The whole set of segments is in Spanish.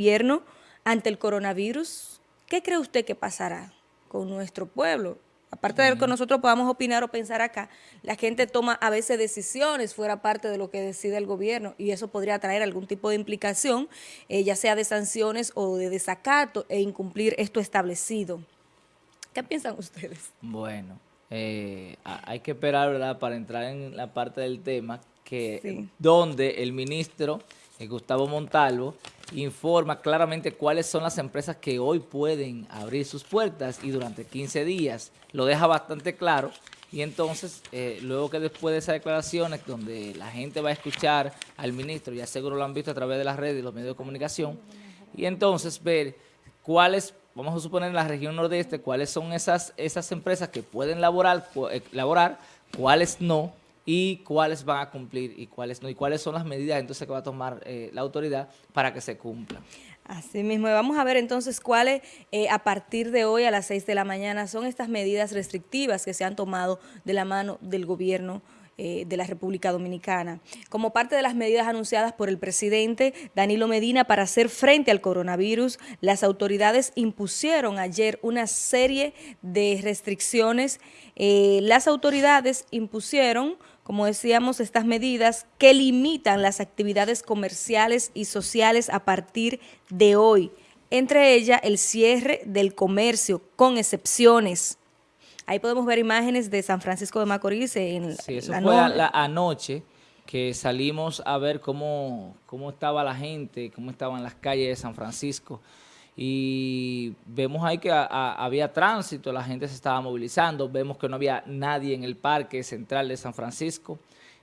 gobierno ante el coronavirus, ¿qué cree usted que pasará con nuestro pueblo? Aparte de que nosotros podamos opinar o pensar acá, la gente toma a veces decisiones fuera parte de lo que decide el gobierno y eso podría traer algún tipo de implicación, eh, ya sea de sanciones o de desacato e incumplir esto establecido. ¿Qué piensan ustedes? Bueno, eh, hay que esperar, ¿verdad?, para entrar en la parte del tema, que donde el ministro Gustavo Montalvo informa claramente cuáles son las empresas que hoy pueden abrir sus puertas y durante 15 días. Lo deja bastante claro. Y entonces eh, luego que después de esas declaraciones donde la gente va a escuchar al ministro, ya seguro lo han visto a través de las redes y los medios de comunicación, y entonces ver cuáles, vamos a suponer en la región nordeste, cuáles son esas, esas empresas que pueden laborar, eh, laborar, cuáles no, y cuáles van a cumplir y cuáles no, y cuáles son las medidas entonces que va a tomar eh, la autoridad para que se cumplan. Así mismo, vamos a ver entonces cuáles eh, a partir de hoy a las 6 de la mañana son estas medidas restrictivas que se han tomado de la mano del gobierno eh, de la República Dominicana. Como parte de las medidas anunciadas por el presidente Danilo Medina para hacer frente al coronavirus, las autoridades impusieron ayer una serie de restricciones. las autoridades impusieron como decíamos, estas medidas que limitan las actividades comerciales y sociales a partir de hoy, entre ellas el cierre del comercio, con excepciones. Ahí podemos ver imágenes de San Francisco de Macorís en sí, eso fue la anoche que salimos a ver cómo, cómo estaba la gente, cómo estaban las calles de San Francisco y vemos ahí que había tránsito, la gente se estaba movilizando, vemos que no había nadie en el parque central de San Francisco,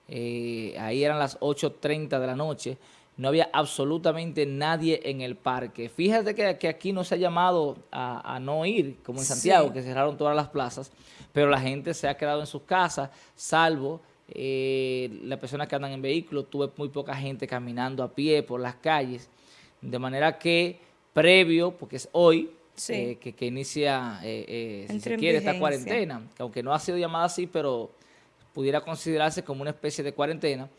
eh, ahí eran las 8.30 de la noche, no había absolutamente nadie en el parque. Fíjate que, aquí no se ha llamado a, no ir, como en Santiago, que cerraron todas las plazas, pero la gente se ha quedado en sus casas, salvo eh, las personas que andan en vehículos, tuve muy poca gente caminando a pie por las calles, de manera que previo, porque es hoy, eh, que, inicia, eh, eh, si se quiere, esta cuarentena, que aunque no ha sido llamada así, pero pudiera considerarse como una especie de cuarentena,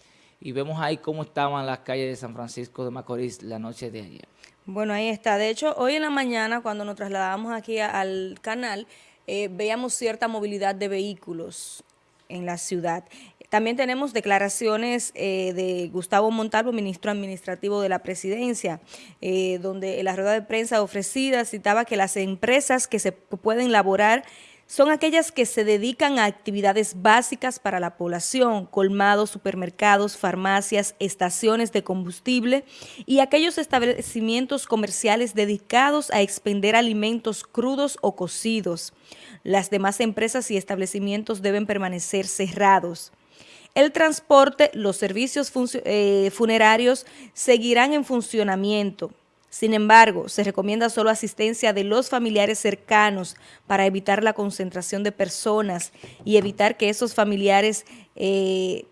y vemos ahí cómo estaban las calles de San Francisco de Macorís la noche de ayer. Bueno, ahí está. De hecho, hoy en la mañana, cuando nos trasladábamos aquí al canal, veíamos cierta movilidad de vehículos en la ciudad. También tenemos declaraciones eh, de Gustavo Montalvo, ministro administrativo de la presidencia, eh, donde en la rueda de prensa ofrecida citaba que las empresas que se pueden laborar son aquellas que se dedican a actividades básicas para la población, colmados, supermercados, farmacias, estaciones de combustible y aquellos establecimientos comerciales dedicados a expender alimentos crudos o cocidos. Las demás empresas y establecimientos deben permanecer cerrados. El transporte, los servicios eh, funerarios seguirán en funcionamiento. Sin embargo, se recomienda solo asistencia de los familiares cercanos para evitar la concentración de personas y evitar que esos familiares eh,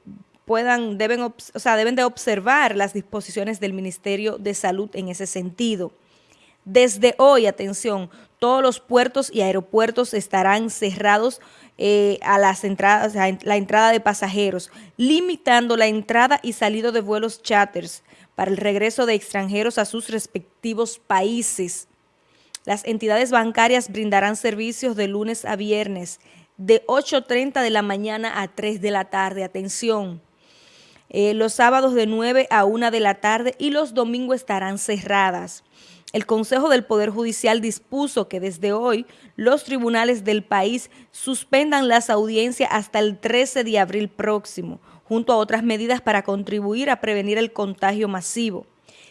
puedan, deben, o sea, deben de observar las disposiciones del Ministerio de Salud en ese sentido. Desde hoy, atención, todos los puertos y aeropuertos estarán cerrados eh, a las entradas, la entrada de pasajeros, limitando la entrada y salida de vuelos charters para el regreso de extranjeros a sus respectivos países. Las entidades bancarias brindarán servicios de lunes a viernes de 8.30 de la mañana a 3 de la tarde. Atención, eh, los sábados de 9 a 1 de la tarde y los domingos estarán cerradas. El Consejo del Poder Judicial dispuso que desde hoy los tribunales del país suspendan las audiencias hasta el 13 de abril próximo, junto a otras medidas para contribuir a prevenir el contagio masivo.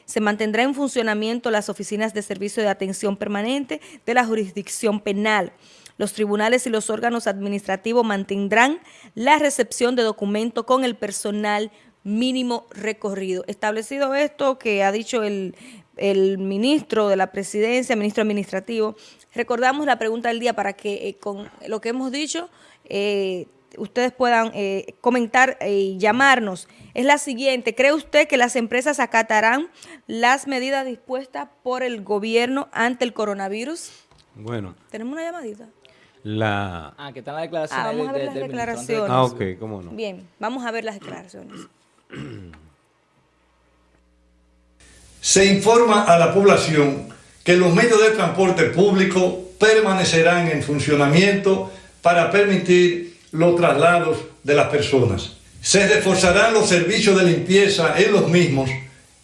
Se mantendrá en funcionamiento las oficinas de servicio de atención permanente de la jurisdicción penal. Los tribunales y los órganos administrativos mantendrán la recepción de documentos con el personal mínimo recorrido. Establecido esto que ha dicho el el ministro de la presidencia, ministro administrativo. Recordamos la pregunta del día para que eh, con lo que hemos dicho eh, ustedes puedan eh, comentar y llamarnos. Es la siguiente, ¿cree usted que las empresas acatarán las medidas dispuestas por el gobierno ante el coronavirus? Bueno. Tenemos una llamadita. La... Ah, que están las declaraciones. Ah, vamos a ver las declaraciones. Ah, ok, cómo no. Bien, vamos a ver las declaraciones. Se informa a la población que los medios de transporte público permanecerán en funcionamiento para permitir los traslados de las personas. Se reforzarán los servicios de limpieza en los mismos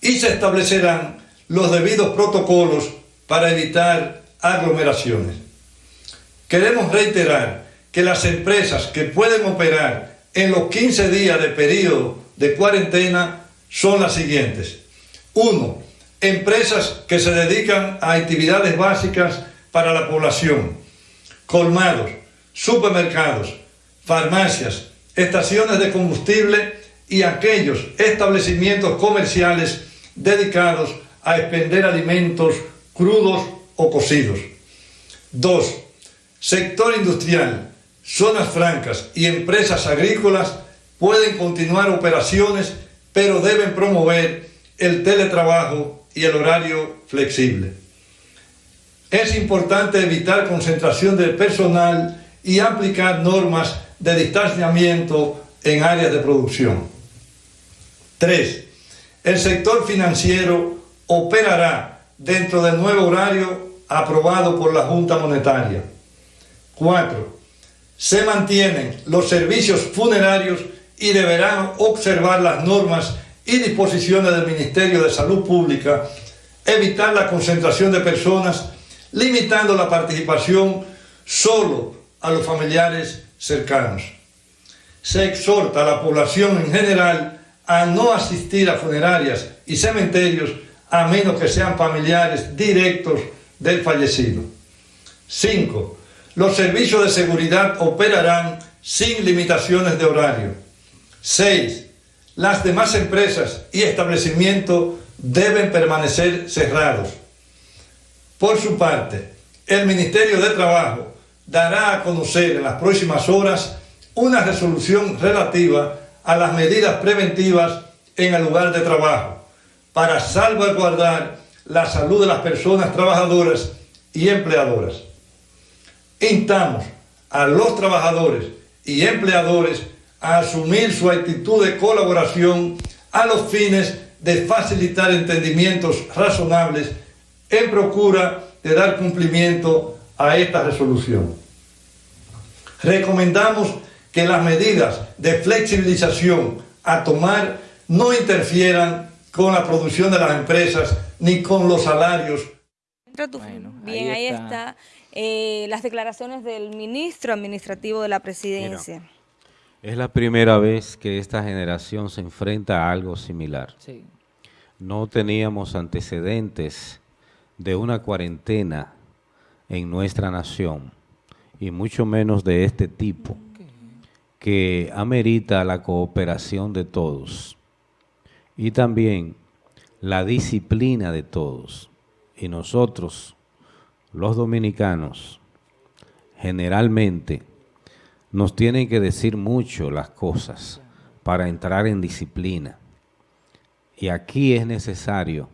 y se establecerán los debidos protocolos para evitar aglomeraciones. Queremos reiterar que las empresas que pueden operar en los 15 días de periodo de cuarentena son las siguientes. Uno, empresas que se dedican a actividades básicas para la población, colmados, supermercados, farmacias, estaciones de combustible y aquellos establecimientos comerciales dedicados a expender alimentos crudos o cocidos. Dos, sector industrial, zonas francas y empresas agrícolas pueden continuar operaciones, pero deben promover el teletrabajo y el horario flexible. Es importante evitar concentración de personal y aplicar normas de distanciamiento en áreas de producción. 3. El sector financiero operará dentro del nuevo horario aprobado por la Junta Monetaria. 4. Se mantienen los servicios funerarios y deberán observar las normas y disposiciones del Ministerio de Salud Pública, evitar la concentración de personas, limitando la participación solo a los familiares cercanos. Se exhorta a la población en general a no asistir a funerarias y cementerios a menos que sean familiares directos del fallecido. 5. Los servicios de seguridad operarán sin limitaciones de horario. 6. Las demás empresas y establecimientos deben permanecer cerrados. Por su parte, el Ministerio de Trabajo dará a conocer en las próximas horas una resolución relativa a las medidas preventivas en el lugar de trabajo para salvaguardar la salud de las personas trabajadoras y empleadoras. Instamos a los trabajadores y empleadores a asumir su actitud de colaboración a los fines de facilitar entendimientos razonables en procura de dar cumplimiento a esta resolución. Recomendamos que las medidas de flexibilización a tomar no interfieran con la producción de las empresas ni con los salarios. Bien, ahí está, eh, las declaraciones del ministro administrativo de la presidencia. Es la primera vez que esta generación se enfrenta a algo similar. No teníamos antecedentes de una cuarentena en nuestra nación y mucho menos de este tipo que amerita la cooperación de todos y también la disciplina de todos. Y nosotros, los dominicanos, generalmente nos tienen que decir mucho las cosas para entrar en disciplina. Y aquí es necesario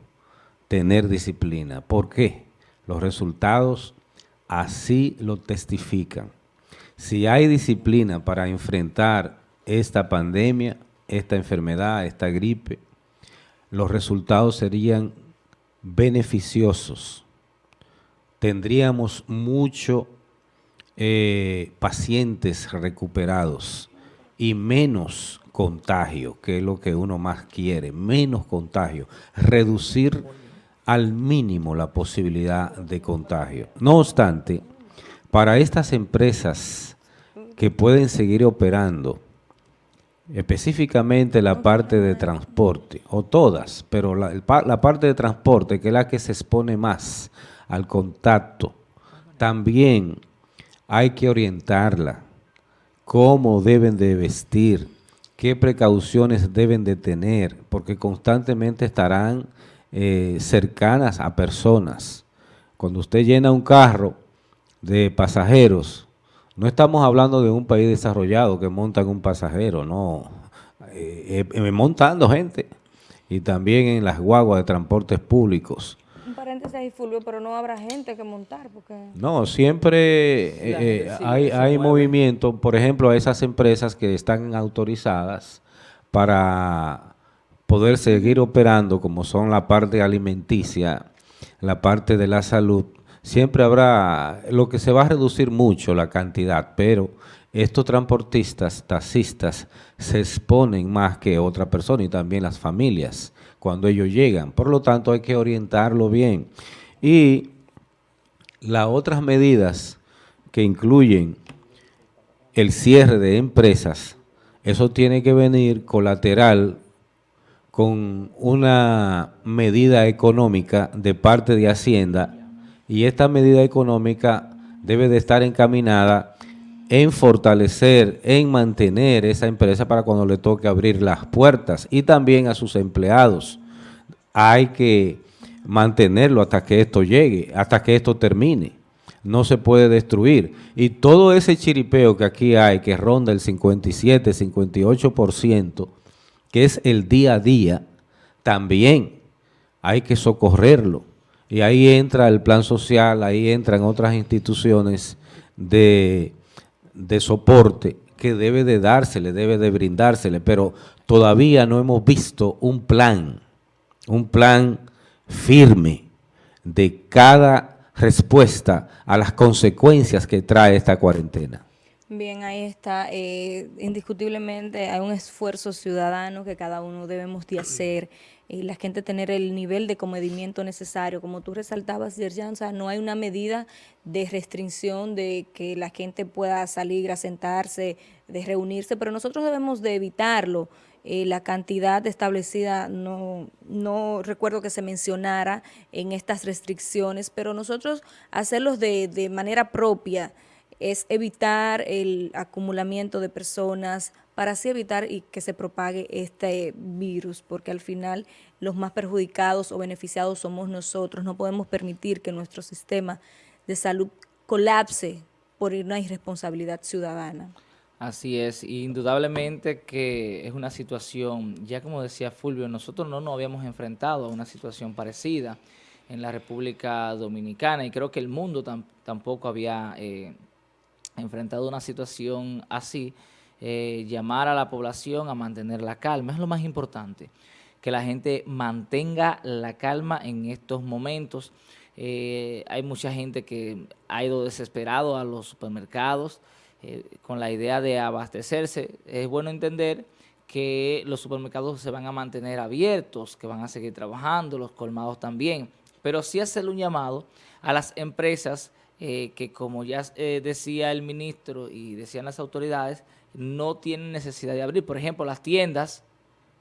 tener disciplina. ¿Por qué? Los resultados así lo testifican. Si hay disciplina para enfrentar esta pandemia, esta enfermedad, esta gripe, los resultados serían beneficiosos. Tendríamos muchos eh, pacientes recuperados y menos contagio, que es lo que uno más quiere, menos contagio, reducir al mínimo la posibilidad de contagio. No obstante, para estas empresas que pueden seguir operando, específicamente la parte de transporte, o todas, pero la, la, parte de transporte, que es la que se expone más al contacto, también hay que orientarla, cómo deben de vestir, qué precauciones deben de tener, porque constantemente estarán eh, cercanas a personas. Cuando usted llena un carro de pasajeros, no estamos hablando de un país desarrollado que montan un pasajero, no. Eh, eh, montando gente. Y también en las guaguas de transportes públicos. Ahí, Fulvio, pero no habrá gente que montar. porque No, siempre eh, hay, hay movimiento, por ejemplo, a esas empresas que están autorizadas para poder seguir operando como son la parte alimenticia, la parte de la salud, siempre habrá, lo que se va a reducir mucho la cantidad, pero estos transportistas, taxistas, se exponen más que otra persona y también las familias cuando ellos llegan. Por lo tanto, hay que orientarlo bien. Y las otras medidas que incluyen el cierre de empresas, eso tiene que venir colateral con una medida económica de parte de Hacienda y esta medida económica debe de estar encaminada en fortalecer, en mantener esa empresa para cuando le toque abrir las puertas y también a sus empleados. Hay que mantenerlo hasta que esto llegue, hasta que esto termine. No se puede destruir. Y todo ese chiripeo que aquí hay, que ronda el 57, 58%, que es el día a día, también hay que socorrerlo. Y ahí entra el plan social, ahí entran otras instituciones de, de soporte que debe de dársele, debe de brindársele, pero todavía no hemos visto un plan, un plan firme de cada respuesta a las consecuencias que trae esta cuarentena. Bien, ahí está. Eh, indiscutiblemente hay un esfuerzo ciudadano que cada uno debemos de hacer y la gente tener el nivel de comedimiento necesario. Como tú resaltabas, Yerjan, o sea, no hay una medida de restricción de que la gente pueda salir a sentarse, de reunirse, pero nosotros debemos de evitarlo. Eh, la cantidad establecida no, no recuerdo que se mencionara en estas restricciones, pero nosotros hacerlos de, de manera propia, es evitar el acumulamiento de personas para así evitar y que se propague este virus, porque al final los más perjudicados o beneficiados somos nosotros. No podemos permitir que nuestro sistema de salud colapse por una irresponsabilidad ciudadana. Así es, indudablemente que es una situación, ya como decía Fulvio, nosotros no nos habíamos enfrentado a una situación parecida en la República Dominicana y creo que el mundo tampoco había eh, enfrentado una situación así, eh, llamar a la población a mantener la calma, es lo más importante, que la gente mantenga la calma en estos momentos. Eh, hay mucha gente que ha ido desesperado a los supermercados eh, con la idea de abastecerse. Es bueno entender que los supermercados se van a mantener abiertos, que van a seguir trabajando, los colmados también, pero sí hacerle un llamado a las empresas que como ya decía el ministro y decían las autoridades, no tienen necesidad de abrir. Por ejemplo, las tiendas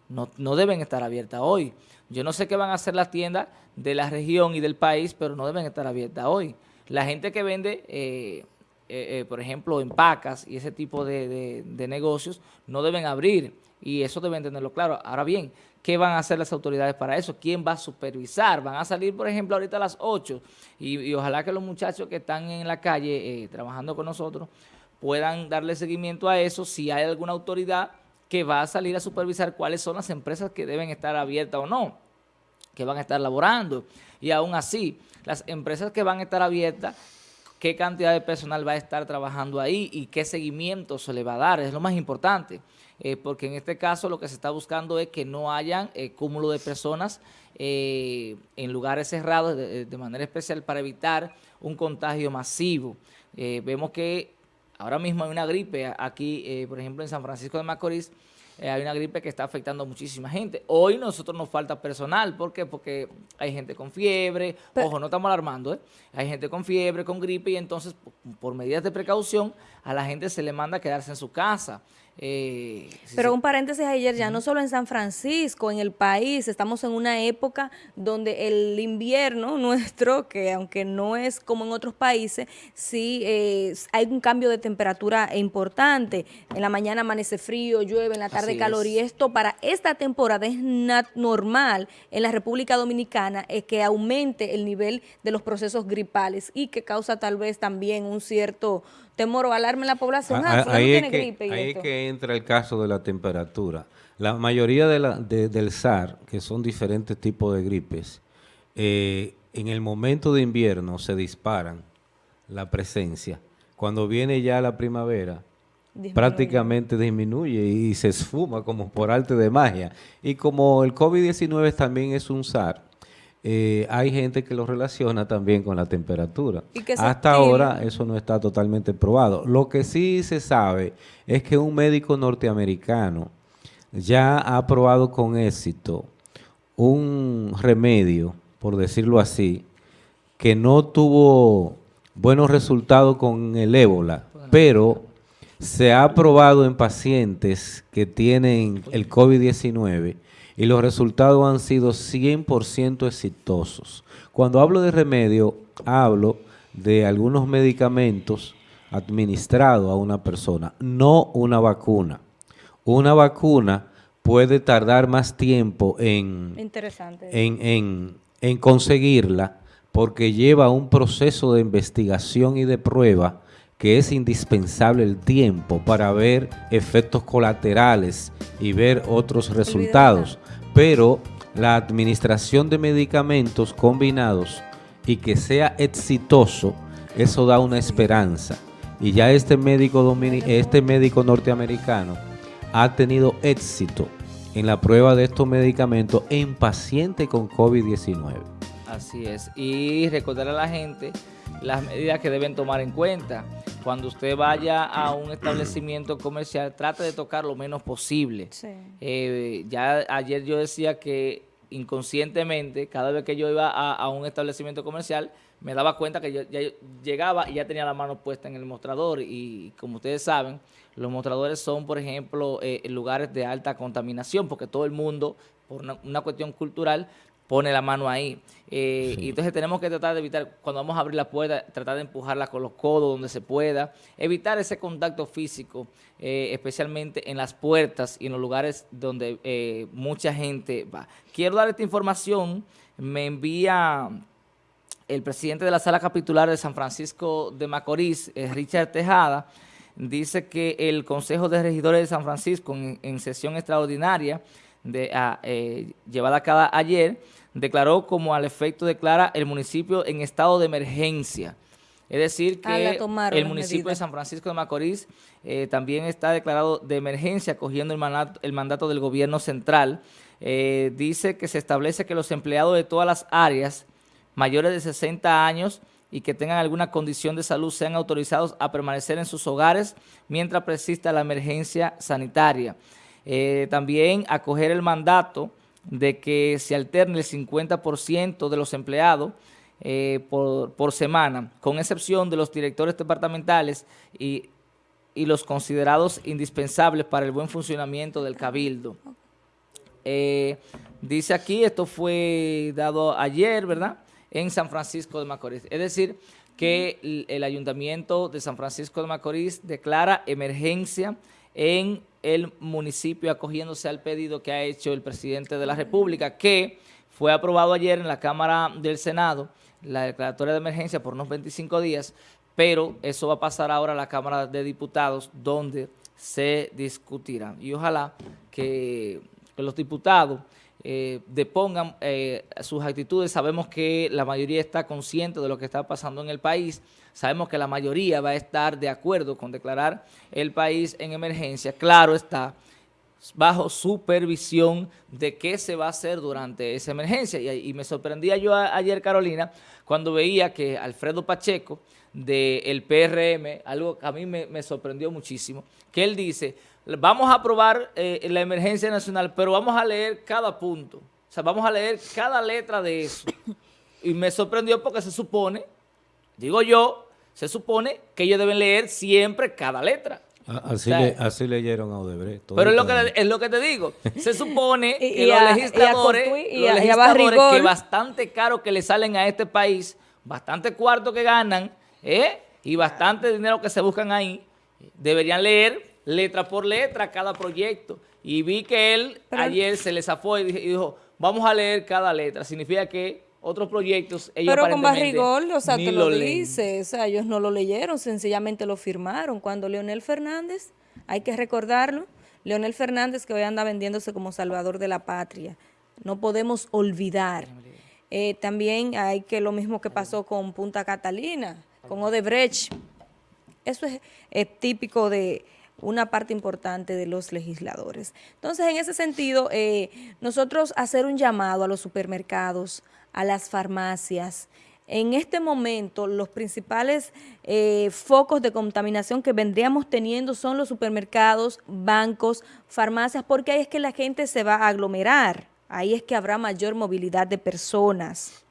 no, deben estar abiertas hoy. Yo no sé qué van a hacer las tiendas de la región y del país, pero no deben estar abiertas hoy. La gente que vende, eh, por ejemplo, en pacas y ese tipo de, de negocios, no deben abrir y eso deben tenerlo claro. Ahora bien, ¿qué van a hacer las autoridades para eso? ¿Quién va a supervisar? Van a salir, por ejemplo, ahorita a las 8 y, ojalá que los muchachos que están en la calle eh, trabajando con nosotros puedan darle seguimiento a eso si hay alguna autoridad que va a salir a supervisar cuáles son las empresas que deben estar abiertas o no, que van a estar laborando. Y aún así, las empresas que van a estar abiertas qué cantidad de personal va a estar trabajando ahí y qué seguimiento se le va a dar, es lo más importante. Eh, porque en este caso lo que se está buscando es que no hayan eh, cúmulo de personas eh, en lugares cerrados de, manera especial para evitar un contagio masivo. vemos que ahora mismo hay una gripe aquí, por ejemplo en San Francisco de Macorís, hay una gripe que está afectando a muchísima gente. Hoy nosotros nos falta personal, ¿por qué? Porque hay gente con fiebre, ojo, no estamos alarmando, hay gente con fiebre, con gripe, y entonces por medidas de precaución a la gente se le manda a quedarse en su casa. Eh, Pero un paréntesis ayer, ya no solo en San Francisco, en el país, estamos en una época donde el invierno nuestro, que aunque no es como en otros países, sí eh, hay un cambio de temperatura importante. En la mañana amanece frío, llueve, en la tarde calor, y esto para esta temporada es normal en la República Dominicana es que aumente el nivel de los procesos gripales y que causa tal vez también un cierto temor o alarma en la población. Ah, ah, ahí, es que, entra el caso de la temperatura. La mayoría de la, del SAR, que son diferentes tipos de gripes, eh, en el momento de invierno se disparan la presencia. Cuando viene ya la primavera, Disminuye. prácticamente disminuye y se esfuma como por arte de magia. Y como el COVID-19 también es un SAR, eh, hay gente que lo relaciona también con la temperatura. Y Hasta ahora eso no está totalmente probado. Lo que sí se sabe es que un médico norteamericano ya ha probado con éxito un remedio, por decirlo así, que no tuvo buenos resultados con el ébola, pero se ha probado en pacientes que tienen el COVID-19 y los resultados han sido 100% exitosos. Cuando hablo de remedio, hablo de algunos medicamentos administrados a una persona, no una vacuna. Una vacuna puede tardar más tiempo en, Interesante. en, en- en conseguirla porque lleva un proceso de investigación y de prueba que es indispensable el tiempo para ver efectos colaterales y ver otros resultados. Pero la administración de medicamentos combinados y que sea exitoso, eso da una esperanza. Y ya este médico, domini- este médico norteamericano ha tenido éxito en la prueba de estos medicamentos en pacientes con COVID-19. Así es. Y recordar a la gente las medidas que deben tomar en cuenta. Cuando usted vaya a un establecimiento comercial, trate de tocar lo menos posible. Sí. Eh, ya ayer yo decía que inconscientemente, cada vez que yo iba a, a un establecimiento comercial, me daba cuenta que yo, ya llegaba y ya tenía la mano puesta en el mostrador. Y como ustedes saben, los mostradores son, por ejemplo, eh, lugares de alta contaminación, porque todo el mundo, por una, una cuestión cultural, pone la mano ahí. Eh, Y entonces tenemos que tratar de evitar, cuando vamos a abrir la puerta, tratar de empujarla con los codos donde se pueda, evitar ese contacto físico, eh, especialmente en las puertas y en los lugares donde eh, mucha gente va. Quiero dar esta información, me envía el presidente de la sala capitular de San Francisco de Macorís, eh, Richard Tejada, dice que el Consejo de Regidores de San Francisco, en, en sesión extraordinaria de, ah, eh, llevada a cabo ayer, declaró como al efecto declara el municipio en estado de emergencia. Es decir, Ah, que el municipio de. San Francisco de Macorís eh, también está declarado de emergencia, cogiendo el mandato, el mandato del gobierno central. Eh, dice que se establece que los empleados de todas las áreas mayores de 60 años y que tengan alguna condición de salud sean autorizados a permanecer en sus hogares mientras persista la emergencia sanitaria. Eh, también acoger el mandato de que se alterne el 50% de los empleados eh, por, por semana, con excepción de los directores departamentales y, y los considerados indispensables para el buen funcionamiento del cabildo. Eh, dice aquí, esto fue dado ayer, ¿verdad? En San Francisco de Macorís. Es decir, que el, el Ayuntamiento de San Francisco de Macorís declara emergencia en el municipio acogiéndose al pedido que ha hecho el presidente de la República, que fue aprobado ayer en la Cámara del Senado, la declaratoria de emergencia por unos 25 días, pero eso va a pasar ahora a la Cámara de Diputados, donde se discutirá. Y ojalá que, los diputados eh, depongan eh, sus actitudes. Sabemos que la mayoría está consciente de lo que está pasando en el país. Sabemos que la mayoría va a estar de acuerdo con declarar el país en emergencia. Claro está, bajo supervisión de qué se va a hacer durante esa emergencia. Y, me sorprendía yo ayer, Carolina, cuando veía que Alfredo Pacheco del PRM, algo que a mí me sorprendió muchísimo, que él dice, vamos a aprobar eh, la emergencia nacional, pero vamos a leer cada punto. O sea, vamos a leer cada letra de eso. Y me sorprendió porque se supone, digo yo, se supone que ellos deben leer siempre cada letra. A- Así, O sea, le- así leyeron a Odebrecht. pero es lo, que, es lo que te digo. Se supone Y- que y los a- y a legisladores, Cotuí y los a- y a legisladores que bastante caro que le salen a este país, bastante cuarto que ganan, ¿eh? y bastante dinero que se buscan ahí, deberían leer letra por letra cada proyecto. Y vi que él Pero- ayer se les zafó y dijo, vamos a leer cada letra. Significa que otros proyectos ellos Pero con Barrigol, o sea, te lo, dice, o sea, ellos no lo leyeron, sencillamente lo firmaron. Cuando Leonel Fernández, hay que recordarlo, Leonel Fernández que hoy anda vendiéndose como salvador de la patria, no podemos olvidar. Eh, también hay que lo mismo que pasó con Punta Catalina, con Odebrecht, eso es, es típico de una parte importante de los legisladores. Entonces, en ese sentido, eh, nosotros hacer un llamado a los supermercados, a las farmacias, en este momento los principales eh, focos de contaminación que vendríamos teniendo son los supermercados, bancos, farmacias, porque ahí es que la gente se va a aglomerar, ahí es que habrá mayor movilidad de personas.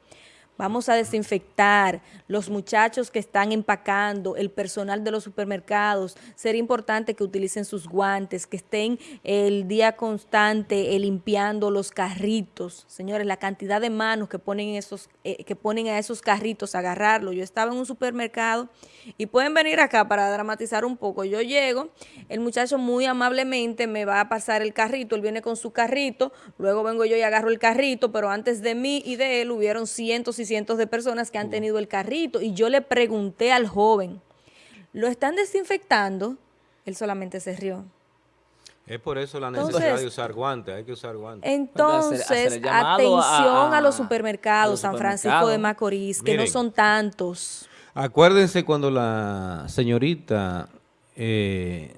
Vamos a desinfectar los muchachos que están empacando, el personal de los supermercados. Sería importante que utilicen sus guantes, que estén el día constante eh, limpiando los carritos. Señores, la cantidad de manos que ponen, esos, eh, que ponen a esos carritos agarrarlo. Yo estaba en un supermercado y pueden venir acá para dramatizar un poco. Yo llego, el muchacho muy amablemente me va a pasar el carrito, él viene con su carrito, luego vengo yo y agarro el carrito, pero antes de mí y de él hubieron cientos y cientos de personas que han tenido el carrito y yo le pregunté al joven, ¿lo están desinfectando? Él solamente se rió. Es por eso la Entonces- necesidad de usar guantes, hay que usar guantes. Entonces, hacer atención a, a- los a supermercados, los San Francisco de Macorís, que no son tantos. Acuérdense cuando la señorita, eh,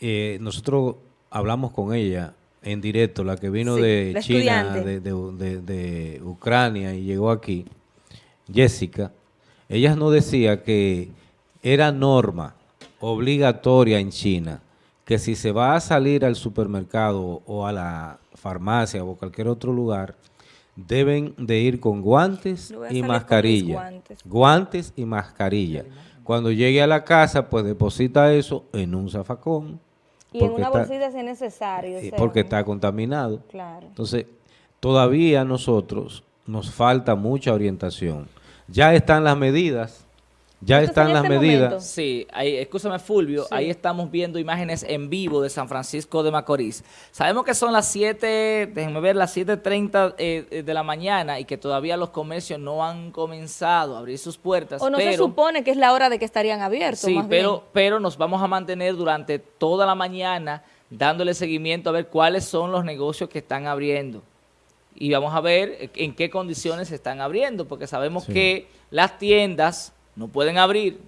eh, nosotros hablamos con ella en directo, la que vino Sí, de China, de, de- de- de Ucrania y llegó aquí, Jessica, ella nos decía que era norma obligatoria en China que si se va a salir al supermercado o a la farmacia o cualquier otro lugar, deben de ir con guantes y mascarilla. guantes. Guantes y mascarilla. Cuando llegue a la casa, pues deposita eso en un zafacón. Y en una está- bolsita si es necesario. eh, porque está contaminado. Claro. Entonces, todavía nosotros nos falta mucha orientación. Ya están las medidas, ya están las este medidas. momento. Sí, ahí, escúchame Fulvio, Sí. ahí estamos viendo imágenes en vivo de San Francisco de Macorís. Sabemos que son las 7, déjenme ver, las 7.30 eh, de la mañana y que todavía los comercios no han comenzado a abrir sus puertas. O no pero, se supone que es la hora de que estarían abiertos. Sí, más pero, bien. pero nos vamos a mantener durante toda la mañana dándole seguimiento a ver cuáles son los negocios que están abriendo. Y vamos a ver en qué condiciones se están abriendo, porque sabemos Sí. que las tiendas no pueden abrir,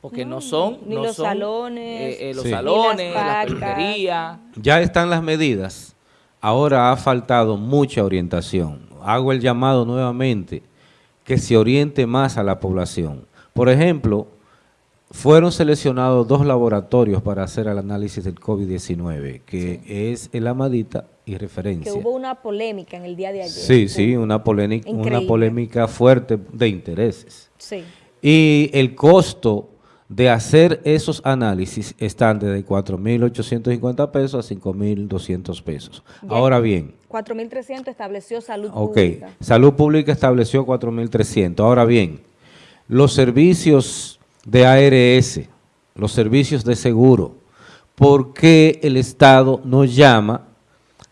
porque no, son... ni no los son, salones, eh, eh, los Sí. salones, Ni la las pacas. peluquería. Ya están las medidas. Ahora ha faltado mucha orientación. Hago el llamado nuevamente que se oriente más a la población. Por ejemplo, fueron seleccionados dos laboratorios para hacer el análisis del COVID-19, que es el Amadita y Que referencia. hubo una polémica en el día de ayer. Sí, sí, una polémica, una polémica fuerte de intereses. Sí. Y el costo de hacer esos análisis están desde 4.850 pesos a 5.200 pesos. Ya. Ahora bien, 4.300 estableció salud ok, pública. Salud Pública estableció 4.300. Ahora bien, los servicios de ARS, los servicios de seguro, ¿por qué el Estado nos llama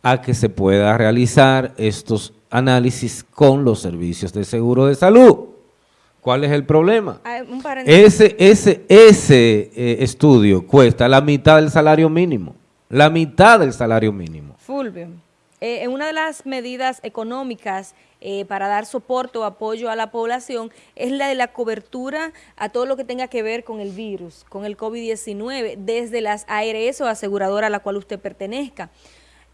a que se pueda realizar estos análisis con los servicios de seguro de salud? ¿Cuál es el problema? Ah, un. Ese, ese, ese eh, estudio cuesta la mitad del salario mínimo. La mitad del salario mínimo. Fulvio, eh, en una de las medidas económicas eh, para dar soporte o apoyo a la población es la de la cobertura a todo lo que tenga que ver con el virus, con el COVID-19, desde las ARS o aseguradora a la cual usted pertenezca.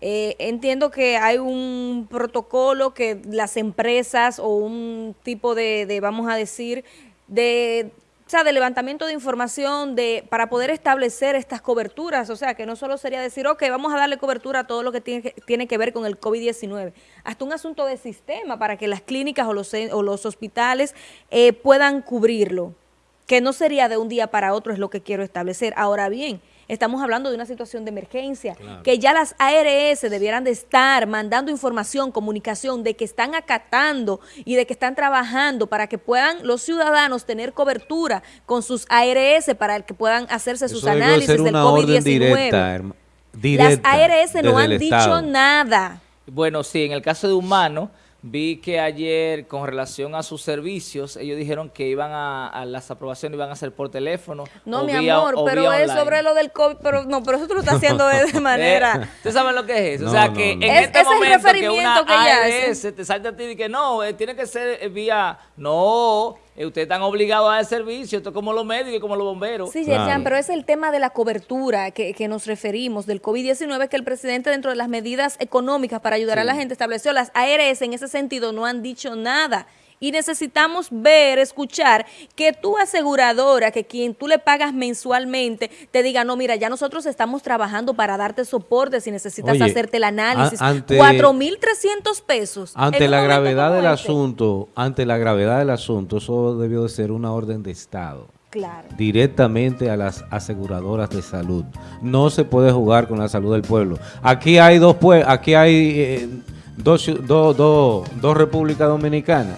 Eh, entiendo que hay un protocolo que las empresas o un tipo de, de, vamos a decir, de, o sea, de levantamiento de información de para poder establecer estas coberturas. O sea, que no solo sería decir, ok, vamos a darle cobertura a todo lo que tiene que, tiene que ver con el COVID-19. Hasta un asunto de sistema para que las clínicas o los, o los hospitales eh, puedan cubrirlo. Que no sería de un día para otro, es lo que quiero establecer. Ahora bien, Estamos hablando de una situación de emergencia, Claro. que ya las ARS debieran de estar mandando información, comunicación, de que están acatando y de que están trabajando para que puedan los ciudadanos tener cobertura con sus ARS para que puedan hacerse sus Eso análisis ser del una orden COVID-19. directa, herma- Las ARS no han dicho Estado. nada. Bueno, sí, en el caso de Humano, vi que ayer con relación a sus servicios, ellos dijeron que iban a, a las aprobaciones iban a ser por teléfono. No, o mi vía- amor, o pero vía es online. sobre lo del COVID, pero no, pero eso tú lo estás haciendo de, de manera... Eh, ¿Ustedes saben lo que es eso? o sea, no, que no. en Es- este es el momento que una referimiento que ella hace. ARS te salta a ti y que no, eh, tiene que ser eh, vía... No, eh, ustedes están obligados a dar servicio, esto es como los médicos y como los bomberos. Sí, Claro. Yerjan, pero es el tema de la cobertura que, que nos referimos del COVID-19 que el presidente dentro de las medidas económicas para ayudar a la gente estableció. Las ARS en ese sentido no han dicho nada. Y necesitamos ver, escuchar que tu aseguradora, que quien tú le pagas mensualmente, te diga, no, mira, ya nosotros estamos trabajando para darte soporte si necesitas Oye, hacerte el análisis. a- ante- 4.300 pesos. Ante la gravedad del este. asunto, ante la gravedad del asunto, eso debió de ser una orden de Estado. Claro. directamente a las aseguradoras de salud. No se puede jugar con la salud del pueblo. Aquí hay dos aquí hay eh, dos, do- do- dos repúblicas dominicanas.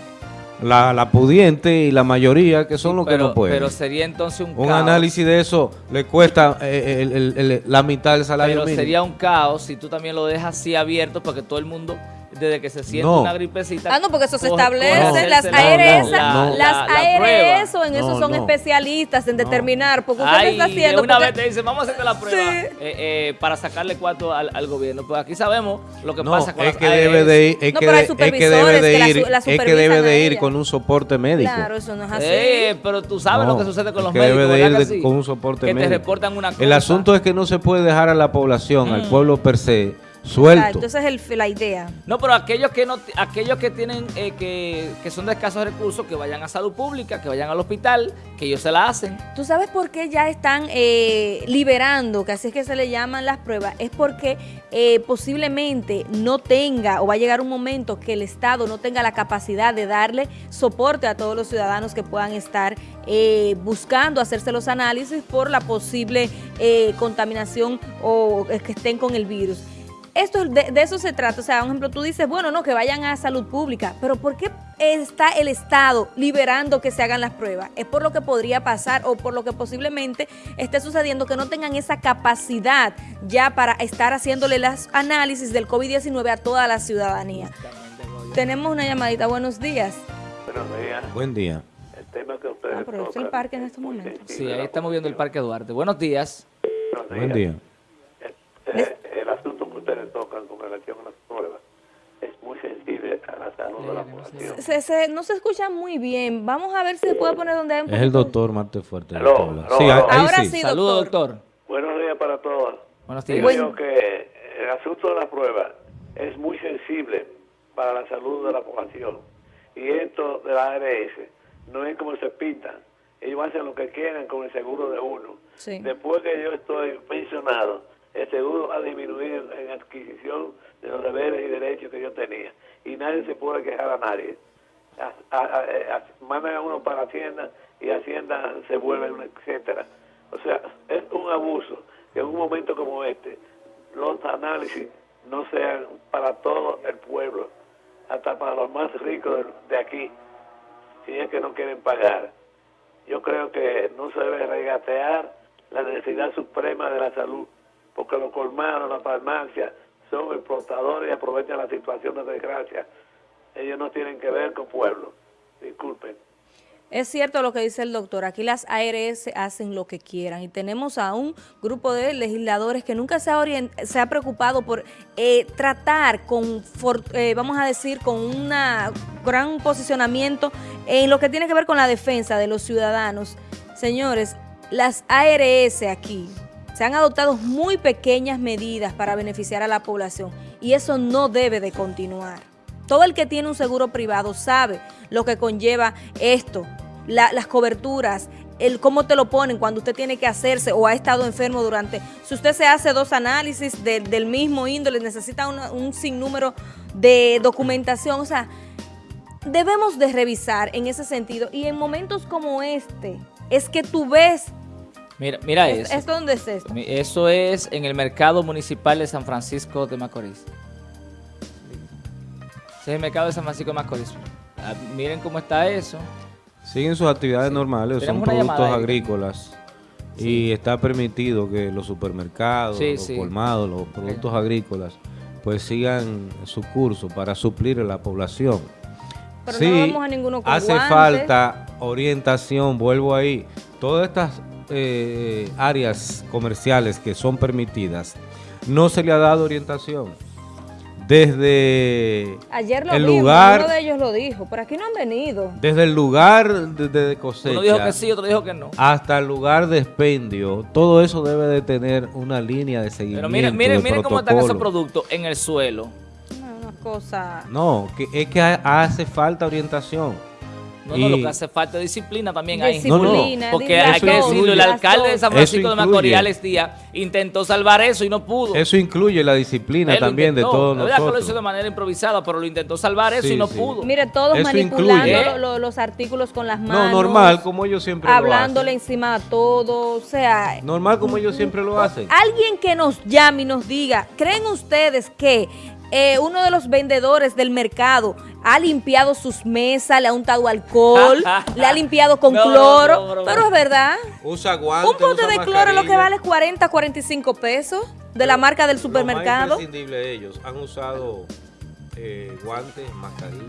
La, la pudiente y la mayoría que son los que pero, no pueden. pero sería entonces un, un caos. análisis de eso le cuesta eh, el- el- el- la mitad del salario Pero mínimo. sería un caos si tú también lo dejas así abierto porque todo el mundo, desde que se siente No. una gripecita... Ah, no, porque eso se establece. las la- ARS, no, no. las la- la. ARS o en eso son no. especialistas en determinar. Porque usted Ay, está haciendo. una porque- vez te dicen, vamos a hacerte la prueba Sí. eh, eh, para sacarle cuarto al, al gobierno. Pues aquí sabemos lo que No, pasa con es las que debe de ir, es No, que, pero hay de- es que debe de que la ir, su- la es que debe de ir con un soporte médico. Claro, eso no es así. Eh, pero tú sabes No, lo que sucede con los que médicos. debe de ¿verdad ir que sí? con un soporte Que médico. te reportan una cosa. El asunto es que no se puede dejar a la población, Mm. al pueblo per se, Exacto, suelto. esa es el- la idea. No, pero aquellos que no, aquellos que tienen, eh, que, que son de escasos recursos, que vayan a salud pública, que vayan al hospital, que ellos se la hacen. ¿Tú sabes por qué ya están eh, liberando, que así es que se le llaman las pruebas? Es porque eh, posiblemente no tenga o va a llegar un momento que el Estado no tenga la capacidad de darle soporte a todos los ciudadanos que puedan estar eh, buscando hacerse los análisis por la posible eh, contaminación o eh, que estén con el virus. Esto es- de, de eso se trata. O sea, un ejemplo, tú dices, bueno, no, que vayan a salud pública, pero ¿por qué está el Estado liberando que se hagan las pruebas? Es por lo que podría pasar o por lo que posiblemente esté sucediendo que no tengan esa capacidad ya para estar haciéndole las análisis del COVID-19 a toda la ciudadanía. Tenemos una llamadita. Buenos días. Buenos días. Buen día. El tema que ustedes Ah, pero es el parque en estos momentos. Sí, ahí estamos viendo el. Parque Duarte. Buenos días. Buenos Buen días. día. Eh, ustedes tocan con relación a las pruebas es muy sensible a la salud de la población. Se- se- no se escucha muy bien. Vamos a ver si se puede poner donde hay un Es el doctor Marte Fuerte. aló, Sí, Ahora sí. sí. Saludos, doctor. doctor. Buenos días para todos. Buenos Digo días. yo que el asunto de la prueba es muy sensible para la salud de la población. Y esto de la ARS no es como se pintan. Ellos hacen lo que quieran con el seguro de uno. Sí. Después que yo estoy pensionado, el seguro ha disminuido en adquisición de los deberes y derechos que yo tenía. Y nadie se puede quejar a nadie. A- a- a- a- mandan a uno para Hacienda y Hacienda se vuelve etcétera. O sea, es un abuso que en un momento como este los análisis no sean para todo el pueblo, hasta para los más ricos de, de aquí, si es que no quieren pagar. Yo creo que no se debe regatear la necesidad suprema de la salud, porque los colmados, las farmacias, son exportadores y aprovechan la situación de desgracia. Ellos no tienen que ver con pueblo. Disculpen. Es cierto lo que dice el doctor, aquí las ARS hacen lo que quieran y tenemos a un grupo de legisladores que nunca se ha, se ha preocupado por eh, tratar con, eh, vamos a decir, con un gran posicionamiento en lo que tiene que ver con la defensa de los ciudadanos. Señores, las ARS aquí se han adoptado muy pequeñas medidas para beneficiar a la población y eso no debe de continuar. Todo el que tiene un seguro privado sabe lo que conlleva esto, la- las coberturas, el cómo te lo ponen cuando usted tiene que hacerse o ha estado enfermo durante. Si usted se hace dos análisis de- del mismo índole, necesita un sinnúmero de documentación. O sea, debemos de revisar en ese sentido. Y en momentos como este, es que tú ves, Mira, mira es- eso. ¿esto dónde es esto? Eso es en el mercado municipal de San Francisco de Macorís. Ese es el mercado de San Francisco de Macorís. Ah, miren cómo está eso. Siguen sus actividades normales, son Tenemos productos agrícolas. Y está permitido que los supermercados, Sí, los sí. colmados, los productos agrícolas, pues sigan su curso para suplir a la población. Pero sí, no vamos a ninguno con hace guantes. falta orientación, vuelvo ahí. Todas estas eh, áreas comerciales que son permitidas, no se le ha dado orientación. desde Ayer lo el vimos, lugar, uno de ellos lo dijo, por aquí no han venido. desde el lugar de, de cosecha Uno dijo que sí, otro dijo que no. hasta el lugar de expendio, todo eso debe de tener una línea de seguimiento. Pero miren, miren, miren cómo están esos productos en el suelo. Una cosa... No, que es que ha- hace falta orientación. No, no, lo que hace falta es disciplina también ahí. Disciplina, Porque dile hay que decirlo, el alcalde de. San Francisco de. Alex Díaz, intentó salvar eso y no pudo. Eso incluye la disciplina Él también de todos La verdad que lo hizo de manera improvisada, pero lo intentó salvar eso Sí, y no sí. pudo. Mire, todos Eso manipulando incluye. lo- lo- los artículos con las No, manos. normal, como ellos siempre Hablándole lo hacen. encima a todo, o sea... Normal como ellos siempre lo hacen. Alguien que nos llame y nos diga, ¿creen ustedes que eh, uno de los vendedores del mercado ha limpiado sus mesas, le ha untado alcohol, le ha limpiado con No, cloro? no, no, no. Pero es verdad. Usa guantes, Un pote usa de cloro es lo que vale 40, 45 pesos de la marca del Lo supermercado. más imprescindible de ellos han usado eh, guantes, mascarillas.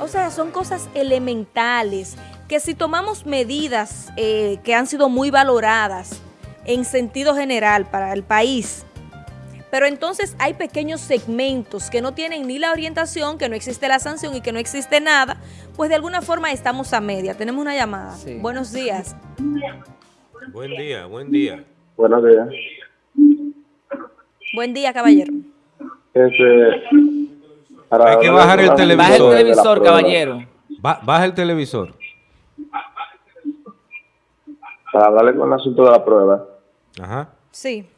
O sea, son cosas elementales que si tomamos medidas eh, que han sido muy valoradas en sentido general para el país, pero entonces hay pequeños segmentos que no tienen ni la orientación, que no existe la sanción y que no existe nada, pues de alguna forma estamos a media. Tenemos una llamada. Sí. Buenos días. Buen día, buen día. Buenos días. Buen día, caballero. Este, para Hay que bajar el televisor. Baja el televisor, caballero. Ba- baja el televisor. Para hablarle con el asunto de la prueba. Ajá. Sí.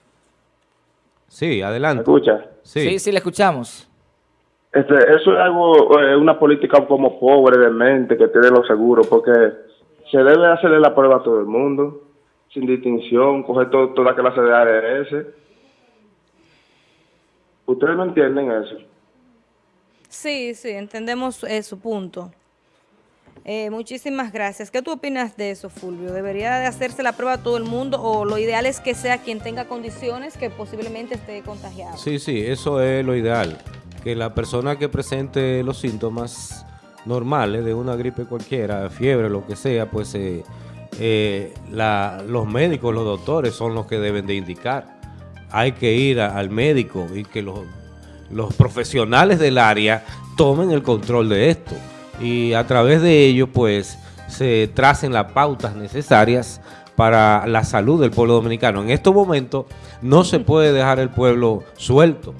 Sí, ¿Me adelante. escucha? Sí, Sí. sí, le escuchamos. Este, eso es algo, eh, una política como pobre de mente que tiene los seguros, porque se debe hacerle la prueba a todo el mundo, sin distinción, coger to- toda clase de ARS. ¿Ustedes no entienden eso? Sí, sí, entendemos eh, su punto. Eh, muchísimas gracias. ¿Qué tú opinas de eso, Fulvio? ¿Debería de hacerse la prueba a todo el mundo o lo ideal es que sea quien tenga condiciones que posiblemente esté contagiado? Sí, sí, eso es lo ideal. Que la persona que presente los síntomas normales de una gripe cualquiera, fiebre, lo que sea, pues eh, eh, los médicos, los doctores son los que deben de indicar. Hay que ir al médico y que los profesionales del área tomen el control de esto. Y a través de ello, pues, se tracen las pautas necesarias para la salud del pueblo dominicano. En estos momentos no se puede dejar el pueblo suelto.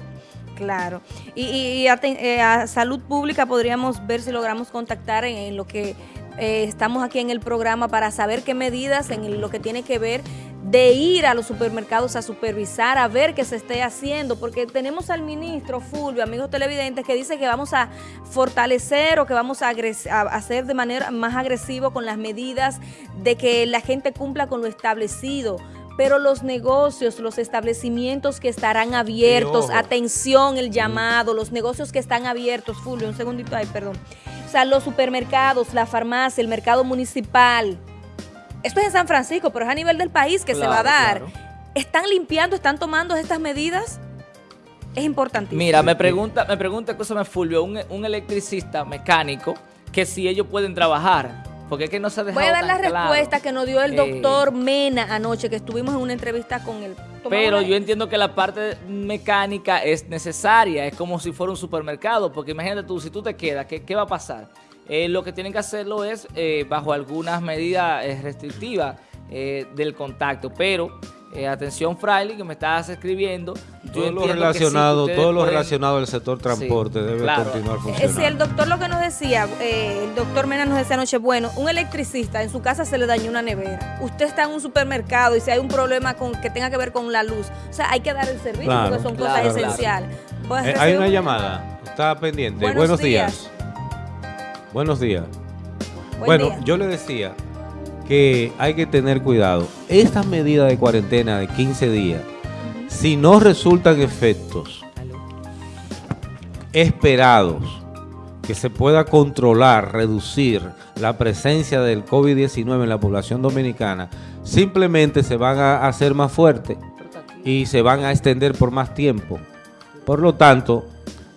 Claro. Y, a, eh, a salud pública podríamos ver si logramos contactar en, en lo que eh, estamos aquí en el programa para saber qué medidas en lo que tiene que ver de ir a los supermercados a supervisar, a ver qué se esté haciendo, porque tenemos al ministro Fulvio, amigos televidentes, que dice que vamos a fortalecer o que vamos a, hacer de manera más agresivo con las medidas de que la gente cumpla con lo establecido. Pero los negocios, los establecimientos que estarán abiertos, atención, el llamado, los negocios que están abiertos, Fulvio, un segundito ahí, perdón. O sea, los supermercados, la farmacia, el mercado municipal. Esto es en San Francisco, pero es a nivel del país que se va a dar. claro. ¿Están limpiando, están tomando estas medidas? Es importantísimo. Mira, me pregunta, me pregunta, escúchame, Fulvio, un, un electricista mecánico, que si ellos pueden trabajar. Porque es que no se ha dejado Voy a dar la claro. respuesta que nos dio el Eh, doctor Mena anoche, que estuvimos en una entrevista con él. Pero yo entiendo que la parte mecánica es necesaria, es como si fuera un supermercado, porque imagínate tú, si tú te quedas, ¿qué, qué va a pasar? Eh, lo que tienen que hacerlo es eh, bajo algunas medidas eh, restrictivas eh, del contacto, pero eh, atención Fraile, que me estás escribiendo. yo Todo lo sí, relacionado, todo lo pueden- relacionado al sector transporte debe claro. continuar Eh, funcionando. si el doctor lo que nos decía, eh, el doctor Mena nos decía anoche, bueno, un electricista en su casa se le dañó una nevera. Usted está en un supermercado y si hay un problema con que tenga que ver con la luz, o sea, hay que dar el servicio Claro, porque son claro, cosas claro. esenciales. Pues, hay una llamada, está pendiente. Buenos Buenos, días. días. Buenos días. Buen bueno, día. yo le decía que hay que tener cuidado. Estas medidas de cuarentena de 15 días, si no resultan efectos esperados, que se pueda controlar, reducir la presencia del COVID-19 en la población dominicana, simplemente se van a hacer más fuertes y se van a extender por más tiempo. Por lo tanto,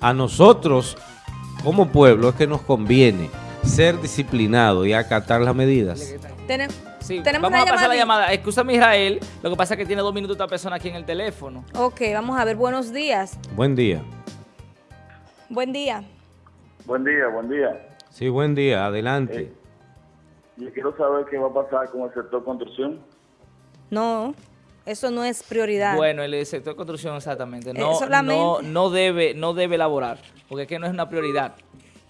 a nosotros como pueblo es que nos conviene ser disciplinados y acatar las medidas. Tenem- Sí, tenemos vamos una a pasar la llamada. llamada. Escúchame Israel, lo que pasa es que tiene dos minutos esta persona aquí en el teléfono. Ok, vamos a ver, buenos días. Buen día. Buen día. Buen día, buen día. Sí, buen día, adelante. Eh, Yo quiero saber qué va a pasar con el sector construcción. No, eso no es prioridad. Bueno, el sector de construcción exactamente Eh, no, no, no debe no debe elaborar, porque es que no es una prioridad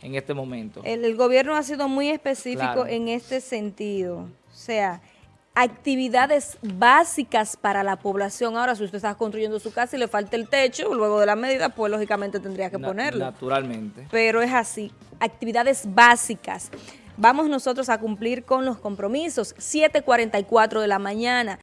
en este momento. El, el gobierno ha sido muy específico Claro. en este sentido. O sea, actividades básicas para la población. Ahora, si usted está construyendo su casa y le falta el techo, luego de la medida, pues lógicamente tendría que Na- ponerlo. Naturalmente. Pero es así, actividades básicas. Vamos nosotros a cumplir con los compromisos. 7.44 de la mañana.